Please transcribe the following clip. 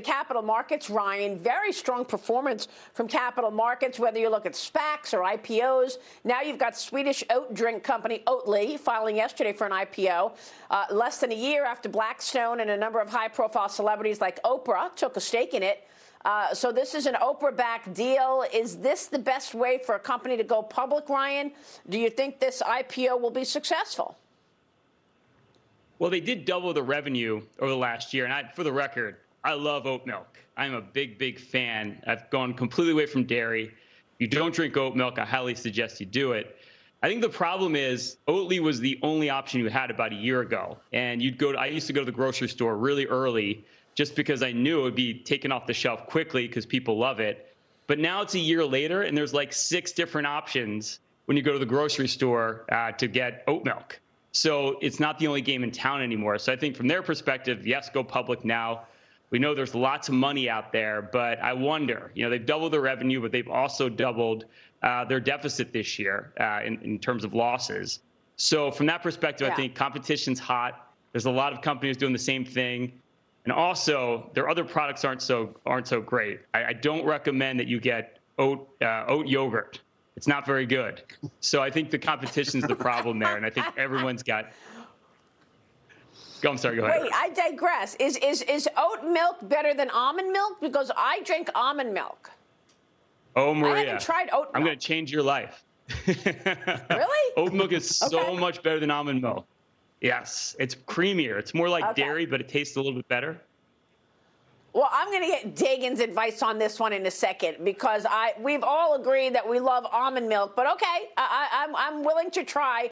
capital markets, Ryan, very strong performance from capital markets, whether you look at SPACs or IPOs. Now you've got Swedish oat drink company Oatly filing yesterday for an IPO, uh, less than a year after Blackstone and a number of high profile celebrities like Oprah took a stake in it. Uh, so this is an Oprah-backed deal. Is this the best way for a company to go public, Ryan? Do you think this IPO will be successful? Well, they did double the revenue over the last year. And I, for the record, I love oat milk. I'm a big, big fan. I've gone completely away from dairy. You don't drink oat milk, I highly suggest you do it. I think the problem is Oatly was the only option you had about a year ago. And you'd go to, I used to go to the grocery store really early just because I knew it would be taken off the shelf quickly because people love it. But now it's a year later and there's like six different options when you go to the grocery store uh, to get oat milk. So it's not the only game in town anymore. So I think from their perspective, yes, go public now. We know there's lots of money out there, but I wonder, you know, they've doubled their revenue, but they've also doubled uh, their deficit this year uh, in, in terms of losses. So from that perspective, yeah. I think competition's hot. There's a lot of companies doing the same thing. And also, their other products aren't so aren't so great. I, I don't recommend that you get oat uh, oat yogurt. It's not very good. So I think the competition's the problem there, and I think everyone's got Go, I'm sorry, go ahead. Wait, I digress. Is, is, is oat milk better than almond milk? Because I drink almond milk. Oh, Maria. I haven't tried oat milk. I'm going to change your life. really? Oat milk is okay. so much better than almond milk. Yes, it's creamier. It's more like okay. dairy, but it tastes a little bit better. Well, I'm going to get Dagen's advice on this one in a second because I we've all agreed that we love almond milk, but okay, I, I, I'm I'm willing to try